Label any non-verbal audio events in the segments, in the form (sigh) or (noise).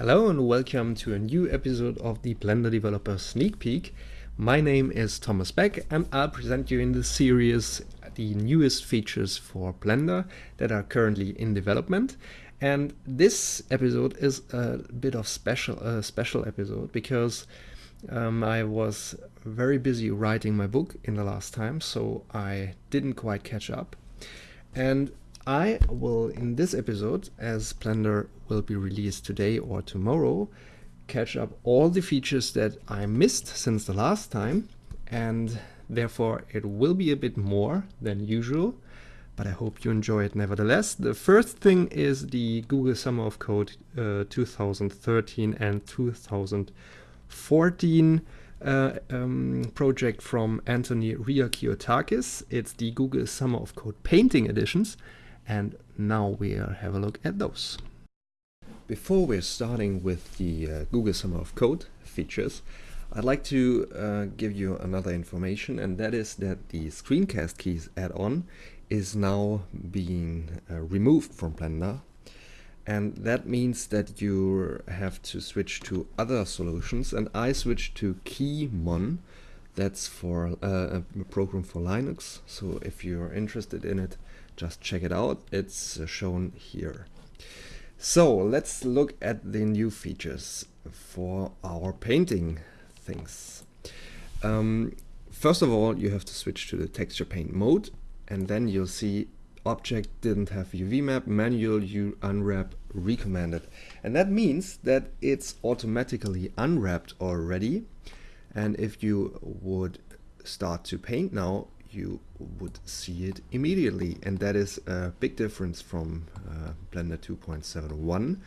Hello and welcome to a new episode of the Blender Developer Sneak Peek. My name is Thomas Beck and I'll present you in this series the newest features for Blender that are currently in development. And this episode is a bit of special a special episode because um, I was very busy writing my book in the last time, so I didn't quite catch up. And I will, in this episode, as Blender will be released today or tomorrow, catch up all the features that I missed since the last time, and therefore it will be a bit more than usual, but I hope you enjoy it nevertheless. The first thing is the Google Summer of Code uh, 2013 and 2014 uh, um, project from Antony Riakiotakis. It's the Google Summer of Code Painting Editions, and now we'll have a look at those. Before we're starting with the uh, Google Summer of Code features, I'd like to uh, give you another information and that is that the screencast keys add-on is now being uh, removed from Blender and that means that you have to switch to other solutions and I switched to Keymon that's for uh, a program for Linux. So if you're interested in it just check it out it's uh, shown here so let's look at the new features for our painting things um, first of all you have to switch to the texture paint mode and then you'll see object didn't have UV map, manual you unwrap recommended. And that means that it's automatically unwrapped already. And if you would start to paint now, you would see it immediately. And that is a big difference from uh, Blender 2.71,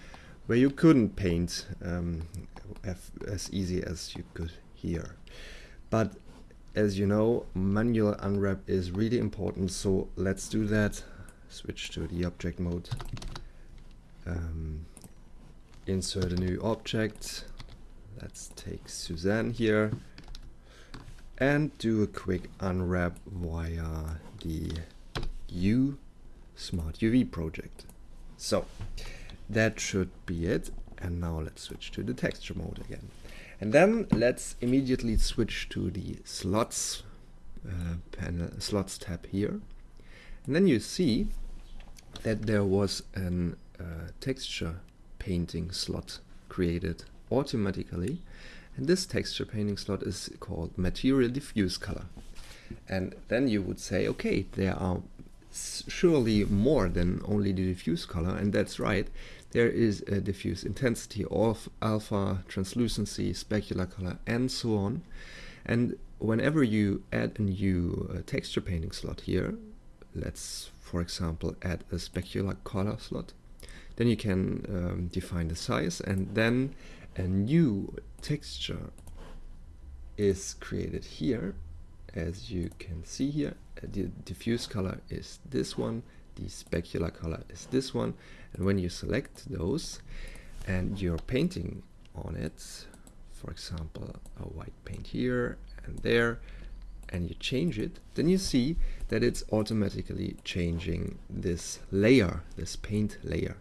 where you couldn't paint um, as easy as you could here. But as you know, manual unwrap is really important. So let's do that. Switch to the object mode. Um, insert a new object. Let's take Suzanne here and do a quick unwrap via the U Smart UV project. So that should be it. And now let's switch to the texture mode again. And then let's immediately switch to the slots uh, panel, slots tab here. And then you see that there was a uh, texture painting slot created automatically and this texture painting slot is called material diffuse color. And then you would say, okay, there are surely more than only the diffuse color, and that's right. There is a diffuse intensity of alpha, translucency, specular color, and so on. And whenever you add a new uh, texture painting slot here, let's, for example, add a specular color slot, then you can um, define the size, and then a new texture is created here as you can see here. Uh, the diffuse color is this one the specular color is this one. And when you select those and you're painting on it for example a white paint here and there and you change it then you see that it's automatically changing this layer this paint layer.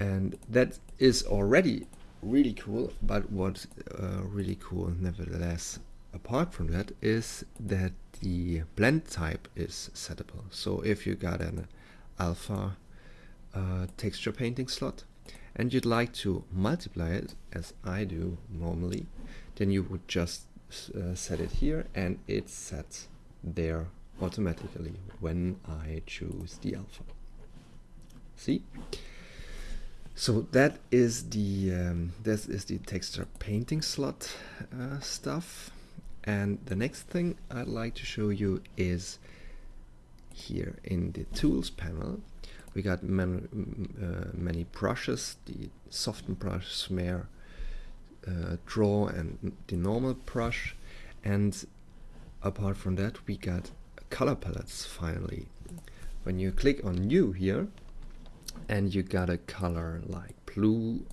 And that is already really cool but what's uh, really cool nevertheless apart from that is that the blend type is settable. So if you got an alpha uh, texture painting slot and you'd like to multiply it as I do normally then you would just uh, set it here and it's set there automatically when I choose the alpha. See so that is the um, this is the texture painting slot uh, stuff. And the next thing I'd like to show you is here in the tools panel we got uh, many brushes the soften brush smear uh, draw and the normal brush. And apart from that we got color palettes finally. When you click on new here and you got a color like blue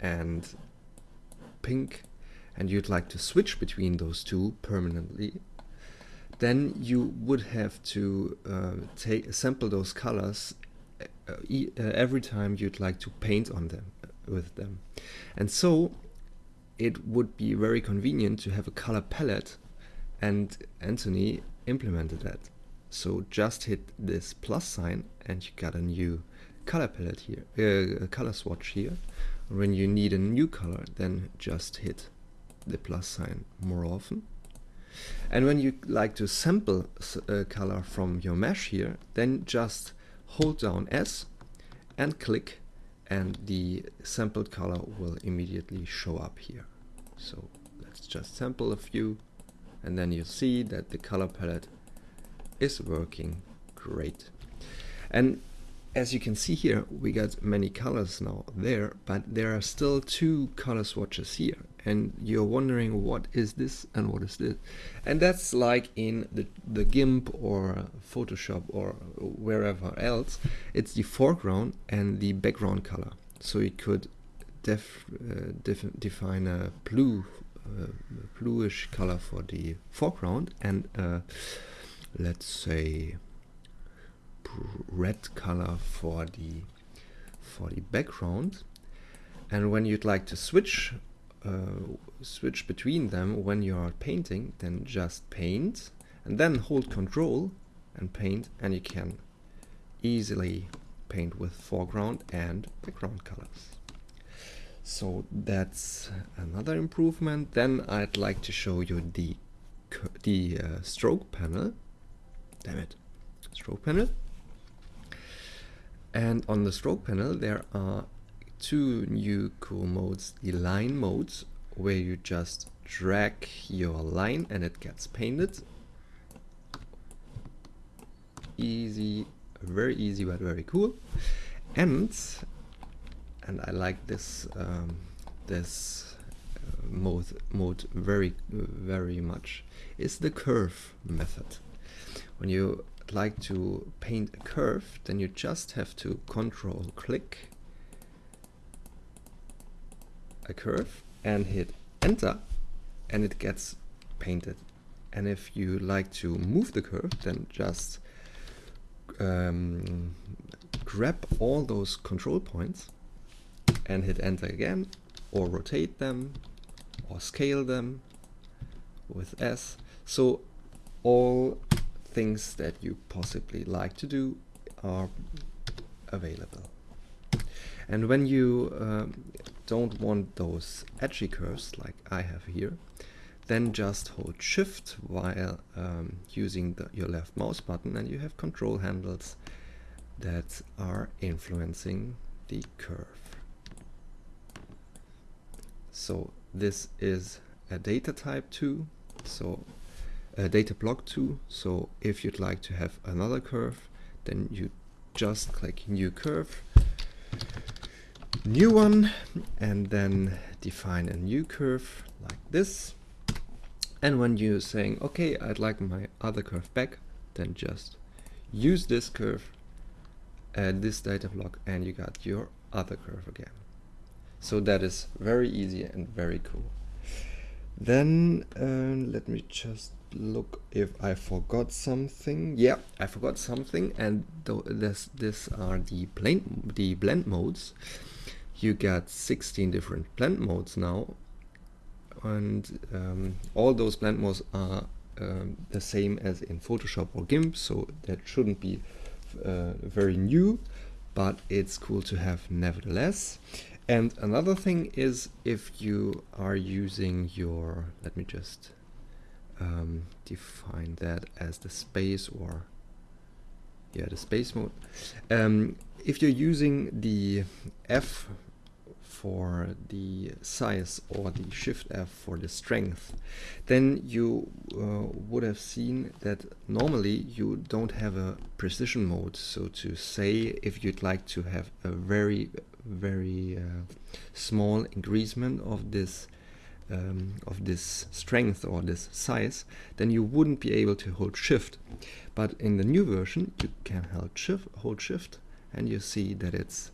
and pink and you'd like to switch between those two permanently then you would have to uh, take sample those colors uh, uh, every time you'd like to paint on them with them. And so it would be very convenient to have a color palette and Antony implemented that. So just hit this plus sign and you got a new color palette here, uh, color swatch here. When you need a new color, then just hit the plus sign more often. And when you like to sample a color from your mesh here, then just hold down S and click and the sampled color will immediately show up here. So let's just sample a few and then you'll see that the color palette is working great. And as you can see here, we got many colors now there, but there are still two color swatches here. And you're wondering what is this and what is this? And that's like in the, the GIMP or Photoshop or wherever else, it's the foreground and the background color. So you could def, uh, def define a blue, uh, bluish color for the foreground and uh, let's say red color for the for the background. And when you'd like to switch uh, switch between them when you are painting then just paint and then hold control and paint and you can easily paint with foreground and background colors. So that's another improvement. Then I'd like to show you the the uh, stroke panel. Damn it. Stroke panel and on the stroke panel there are two new cool modes the line modes where you just drag your line and it gets painted. Easy very easy but very cool. And and I like this um, this uh, mode mode very very much is the curve method. When you like to paint a curve, then you just have to control click a curve and hit enter and it gets painted. And if you like to move the curve, then just um, grab all those control points and hit enter again or rotate them or scale them with S. So all things that you possibly like to do are available. And when you um, don't want those edgy curves like I have here, then just hold shift while um, using the, your left mouse button and you have control handles that are influencing the curve. So this is a data type too. so data block 2 so if you'd like to have another curve then you just click new curve new one and then define a new curve like this. And when you're saying okay I'd like my other curve back then just use this curve add this data block and you got your other curve again. So that is very easy and very cool then uh, let me just look if I forgot something. Yeah, I forgot something, and th this this are the blend the blend modes. You got 16 different blend modes now, and um, all those blend modes are um, the same as in Photoshop or GIMP, so that shouldn't be uh, very new, but it's cool to have nevertheless. And another thing is if you are using your, let me just um, define that as the space or yeah the space mode. Um, if you're using the F for the size or the shift F for the strength then you uh, would have seen that normally you don't have a precision mode. So to say if you'd like to have a very very uh, small increasement of this um, of this strength or this size, then you wouldn't be able to hold shift. But in the new version, you can hold shift, hold shift and you see that it's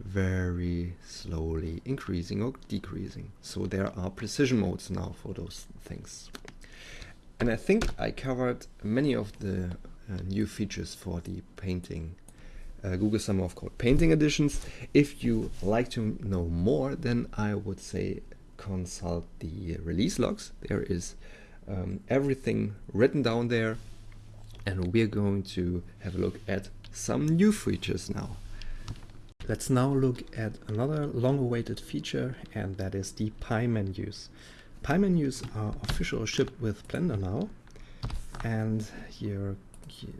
very slowly increasing or decreasing. So there are precision modes now for those things. And I think I covered many of the uh, new features for the painting uh, Google Summer of Code Painting Editions. If you like to know more, then I would say consult the release logs. There is um, everything written down there and we're going to have a look at some new features now. Let's now look at another long-awaited feature and that is the pie menus. Pie menus are official shipped with Blender now and here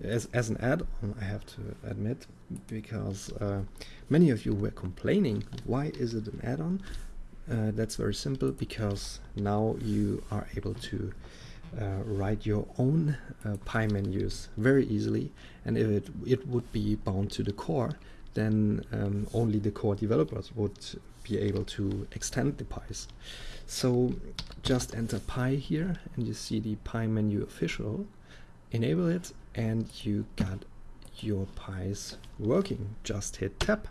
as, as an add-on I have to admit because uh, many of you were complaining why is it an add-on? Uh, that's very simple because now you are able to uh, write your own uh, pie menus very easily. And if it, it would be bound to the core then um, only the core developers would be able to extend the pies. So just enter pie here and you see the pie menu official, enable it and you got your pies working. Just hit tab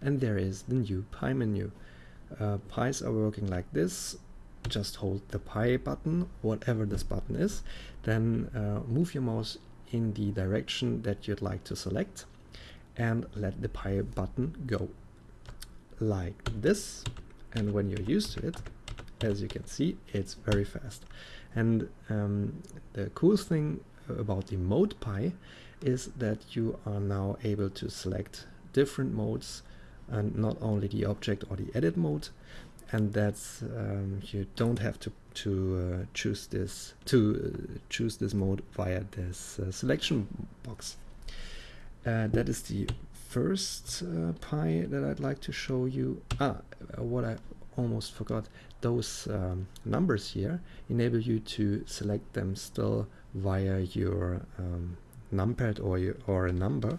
and there is the new pie menu. Uh, pies are working like this. Just hold the pie button, whatever this button is, then uh, move your mouse in the direction that you'd like to select and let the pie button go like this and when you're used to it as you can see it's very fast and um, the cool thing about the mode pie is that you are now able to select different modes and not only the object or the edit mode and that's um, you don't have to to uh, choose this to uh, choose this mode via this uh, selection box uh, that is the first uh, pie that I'd like to show you. Ah, uh, what I almost forgot, those um, numbers here enable you to select them still via your um, numpad or, your, or a number.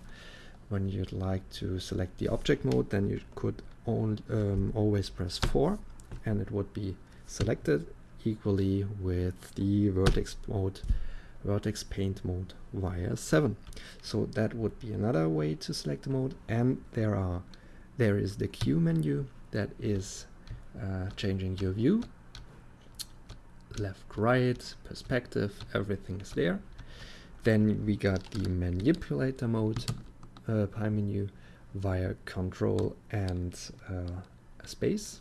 When you'd like to select the object mode, then you could um, always press 4 and it would be selected equally with the vertex mode vertex paint mode via 7 so that would be another way to select the mode and there are there is the Q menu that is uh, changing your view. Left right perspective everything is there then we got the manipulator mode uh, pie menu via control and uh, space.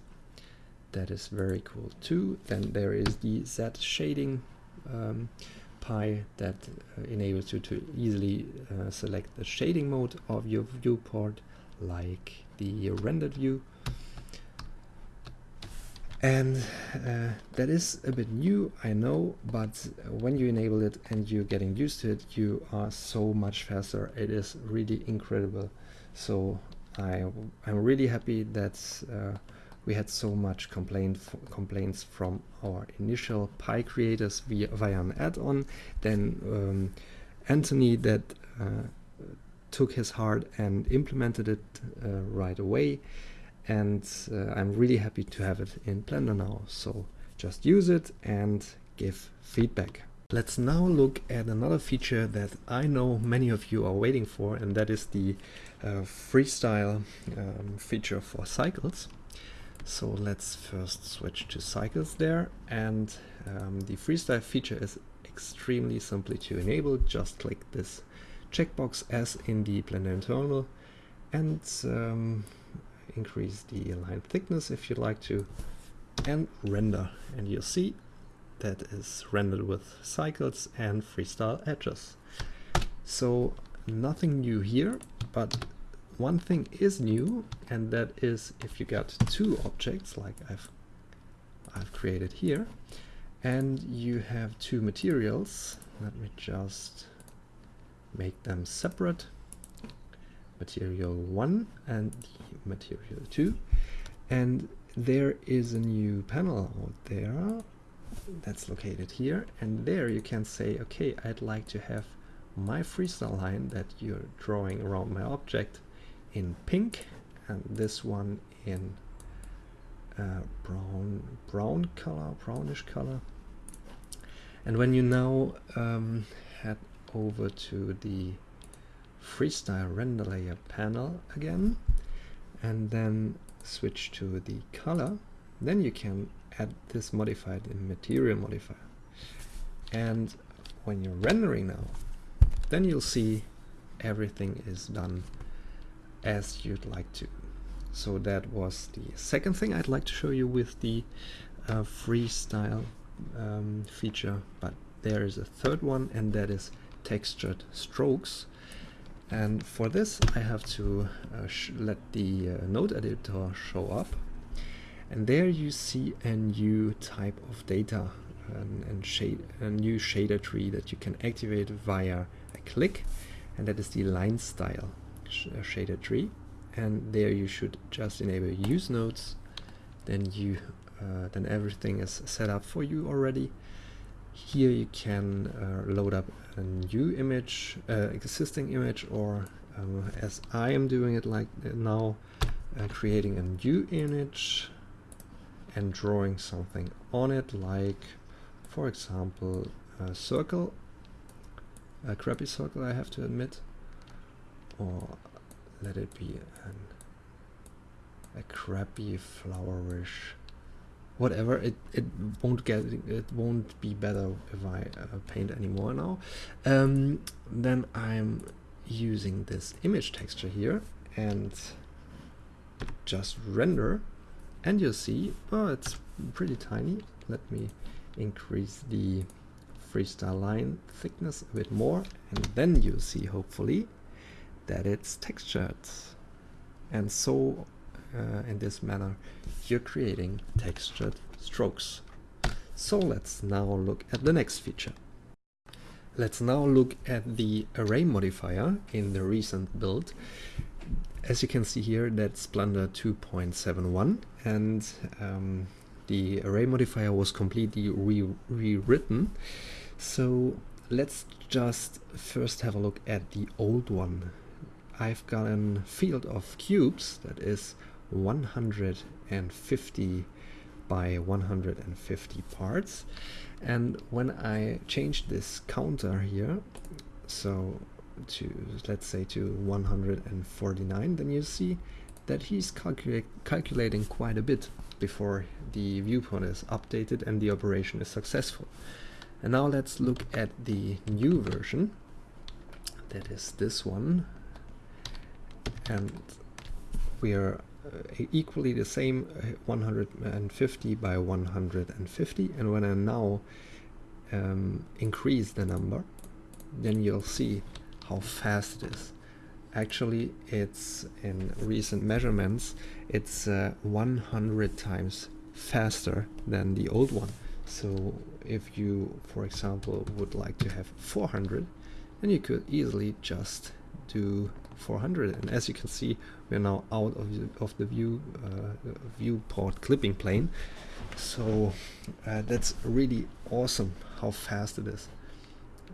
That is very cool too. Then there is the Z shading um, pie that uh, enables you to easily uh, select the shading mode of your viewport like the rendered view and uh, that is a bit new I know but when you enable it and you're getting used to it you are so much faster it is really incredible so I, I'm really happy that uh, we had so much complaint complaints from our initial Pie creators via, via an add-on. Then um, Antony that uh, took his heart and implemented it uh, right away. And uh, I'm really happy to have it in Blender now. So just use it and give feedback. Let's now look at another feature that I know many of you are waiting for, and that is the uh, freestyle um, feature for cycles. So let's first switch to cycles there and um, the freestyle feature is extremely simply to enable. Just click this checkbox as in the Blender internal and um, increase the line thickness if you'd like to and render and you'll see that is rendered with cycles and freestyle edges. So nothing new here, but one thing is new, and that is if you got two objects like I've I've created here, and you have two materials. Let me just make them separate. Material 1 and material 2. And there is a new panel out there that's located here. And there you can say, okay, I'd like to have my freestyle line that you're drawing around my object in pink and this one in uh, brown brown color brownish color and when you now um, head over to the freestyle render layer panel again and then switch to the color then you can add this modified in material modifier and when you're rendering now then you'll see everything is done as you'd like to. So that was the second thing I'd like to show you with the uh, freestyle um, feature, but there is a third one and that is textured strokes. And for this I have to uh, let the uh, node editor show up. And there you see a new type of data and, and shade, a new shader tree that you can activate via a click. And that is the line style sh uh, shader tree. And there you should just enable use nodes. Then you uh, then everything is set up for you already. Here you can uh, load up a new image, uh, existing image, or um, as I am doing it like now, uh, creating a new image and drawing something on it, like, for example, a circle, a crappy circle I have to admit, or let it be an, a crappy flowerish whatever it it won't get it won't be better if I uh, paint anymore now. Um, then I'm using this image texture here and just render. And you'll see oh it's pretty tiny. Let me increase the freestyle line thickness a bit more. And then you'll see hopefully that it's textured. And so uh, in this manner you're creating textured strokes. So let's now look at the next feature. Let's now look at the array modifier in the recent build. As you can see here, that's Blender 2.71 and um, the array modifier was completely re rewritten. So let's just first have a look at the old one. I've got a field of cubes that is 150 by 150 parts. And when I change this counter here so to let's say to 149 then you see that he's calcula calculating quite a bit before the viewport is updated and the operation is successful. And now let's look at the new version. That is this one. And we are equally the same uh, 150 by 150 and when I now um, increase the number then you'll see how fast it is. Actually it's in recent measurements it's uh, 100 times faster than the old one. So if you for example would like to have 400 then you could easily just do 400 and as you can see we're now out of the, of the view uh, viewport clipping plane so uh, that's really awesome how fast it is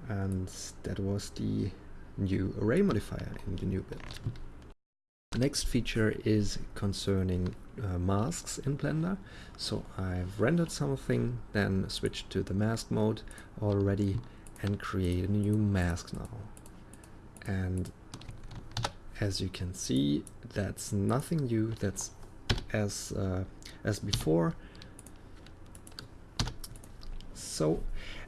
and that was the new array modifier in the new build. Next feature is concerning uh, masks in Blender. So I've rendered something, then switched to the mask mode already and create a new mask now. And as you can see that's nothing new. That's as uh, as before. So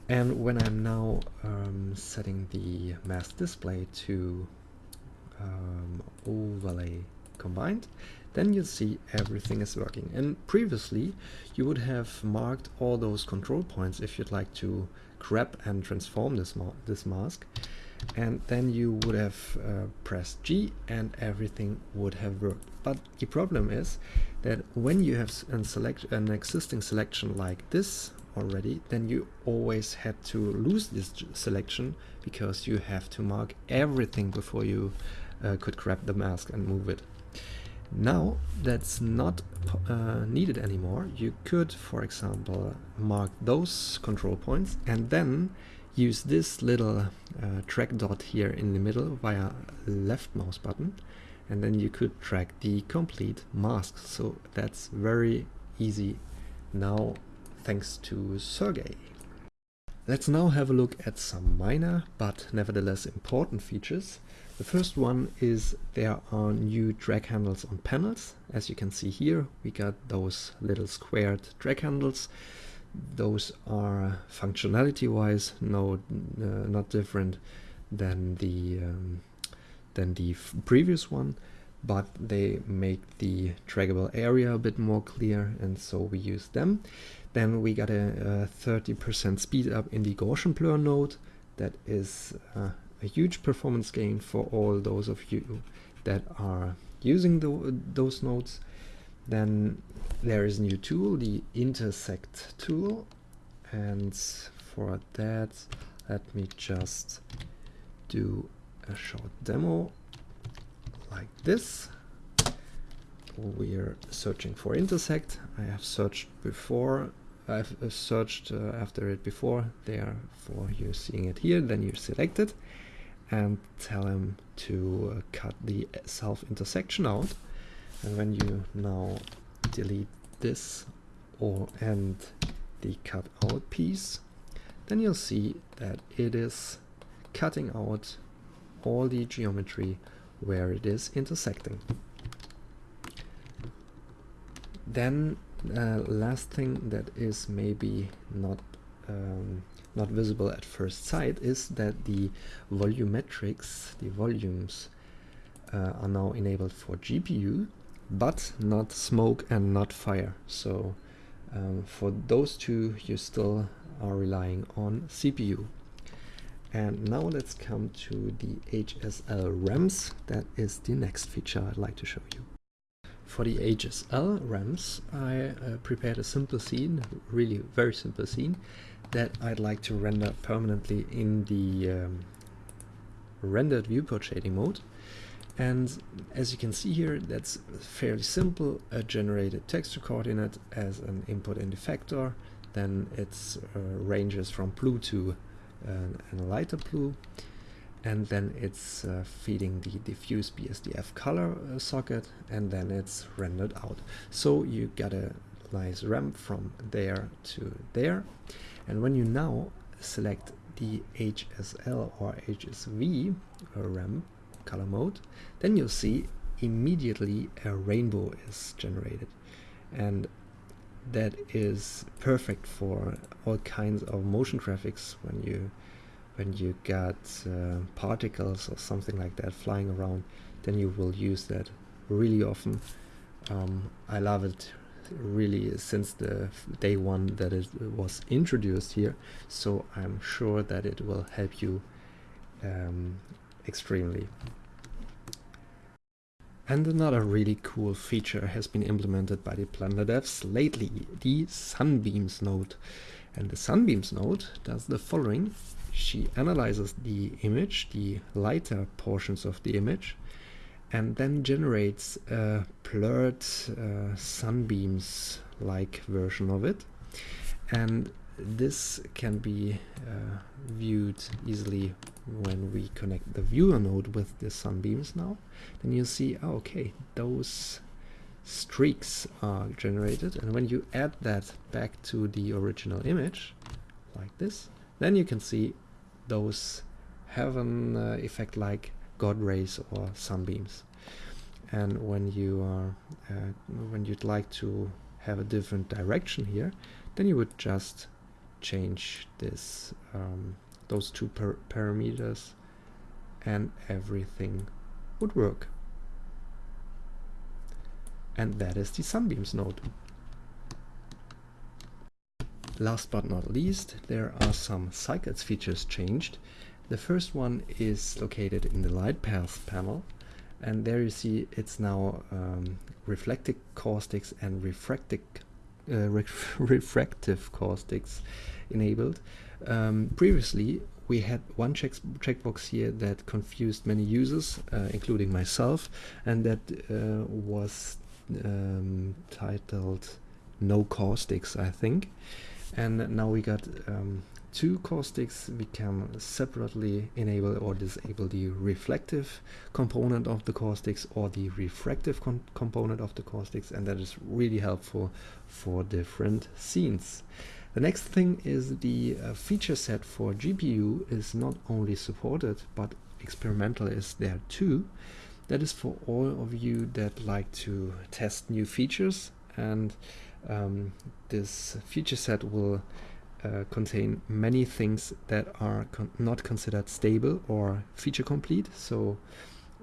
and when I'm now um, setting the mask display to um, overlay combined then you'll see everything is working. And previously you would have marked all those control points if you'd like to grab and transform this, ma this mask and then you would have uh, pressed G and everything would have worked. But the problem is that when you have an, select an existing selection like this already, then you always had to lose this selection because you have to mark everything before you uh, could grab the mask and move it. Now that's not uh, needed anymore. You could, for example, mark those control points and then use this little uh, drag dot here in the middle via left mouse button and then you could drag the complete mask so that's very easy now thanks to Sergey. Let's now have a look at some minor but nevertheless important features. The first one is there are new drag handles on panels. As you can see here we got those little squared drag handles those are functionality wise no uh, not different than the um, than the previous one but they make the draggable area a bit more clear and so we use them. Then we got a 30% speed up in the Gaussian blur node. That is uh, a huge performance gain for all those of you that are using the, those nodes. Then there is a new tool, the intersect tool. And for that, let me just do a short demo like this. We're searching for intersect. I have searched before. I've uh, searched uh, after it before. Therefore, you're seeing it here. Then you select it and tell him to uh, cut the self intersection out. And when you now delete this or and the cut out piece, then you'll see that it is cutting out all the geometry where it is intersecting. Then uh, last thing that is maybe not um, not visible at first sight is that the volumetrics, the volumes, uh, are now enabled for GPU, but not smoke and not fire. So um, for those two, you still are relying on CPU. And now let's come to the HSL ramps. That is the next feature I'd like to show you. For the HSL ramps, I uh, prepared a simple scene, really very simple scene, that I'd like to render permanently in the um, rendered viewport shading mode. And as you can see here, that's fairly simple, a generated texture coordinate as an input in the vector, then it uh, ranges from blue to and a lighter blue. And then it's uh, feeding the diffuse BSDF color uh, socket. And then it's rendered out. So you get a nice ramp from there to there. And when you now select the HSL or HSV uh, ramp color mode then you'll see immediately a rainbow is generated. And that is perfect for all kinds of motion graphics when you when you got uh, particles or something like that flying around then you will use that really often. Um, I love it really since the day one that it was introduced here so I'm sure that it will help you um, extremely and another really cool feature has been implemented by the Blender devs lately, the Sunbeams node. And the Sunbeams node does the following. She analyzes the image, the lighter portions of the image, and then generates a blurred uh, sunbeams-like version of it. And this can be uh, viewed easily when we connect the viewer node with the sunbeams now. Then you see oh, okay those streaks are generated. And when you add that back to the original image like this then you can see those have an uh, effect like god rays or sunbeams. And when you are uh, when you'd like to have a different direction here then you would just change this um, those two par parameters and everything would work. And that is the sunbeams node. Last but not least there are some cycles features changed. The first one is located in the light path panel and there you see it's now um, reflective caustics and refractive uh, (laughs) refractive caustics enabled. Um, previously, we had one check checkbox here that confused many users, uh, including myself, and that uh, was um, titled no caustics, I think. And now we got um, two caustics we can separately enable or disable the reflective component of the caustics or the refractive component of the caustics and that is really helpful for different scenes. The next thing is the uh, feature set for GPU is not only supported but experimental is there too. That is for all of you that like to test new features and um, this feature set will uh, contain many things that are con not considered stable or feature complete. So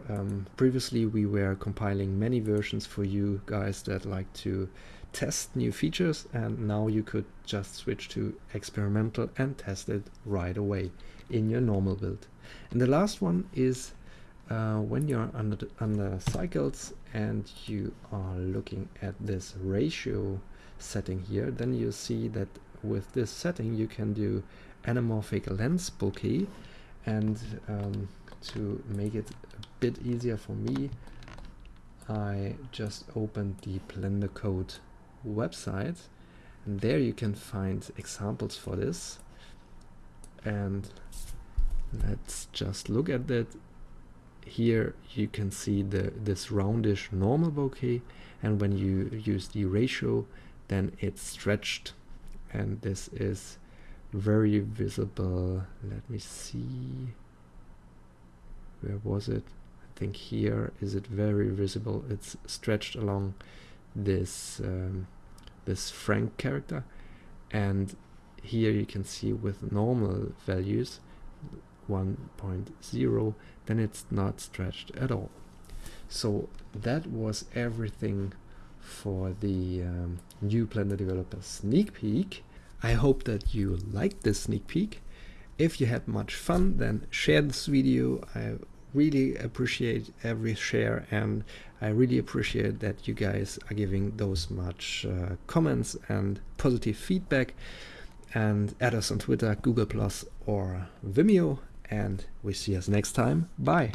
um, previously we were compiling many versions for you guys that like to test new features and now you could just switch to experimental and test it right away in your normal build. And the last one is uh, when you're under, under cycles and you are looking at this ratio setting here, then you see that with this setting you can do anamorphic lens bokeh. And um, to make it a bit easier for me I just opened the Blender Code website. And there you can find examples for this. And let's just look at that here you can see the this roundish normal bokeh and when you use the ratio then it's stretched. And this is very visible. Let me see. Where was it? I think here. Is it very visible? It's stretched along this um, this frank character. And here you can see with normal values 1.0 then it's not stretched at all. So that was everything for the um, new Blender Developer sneak peek. I hope that you liked this sneak peek. If you had much fun then share this video. I really appreciate every share and I really appreciate that you guys are giving those much uh, comments and positive feedback. And add us on Twitter, Google Plus or Vimeo and we see us next time. Bye!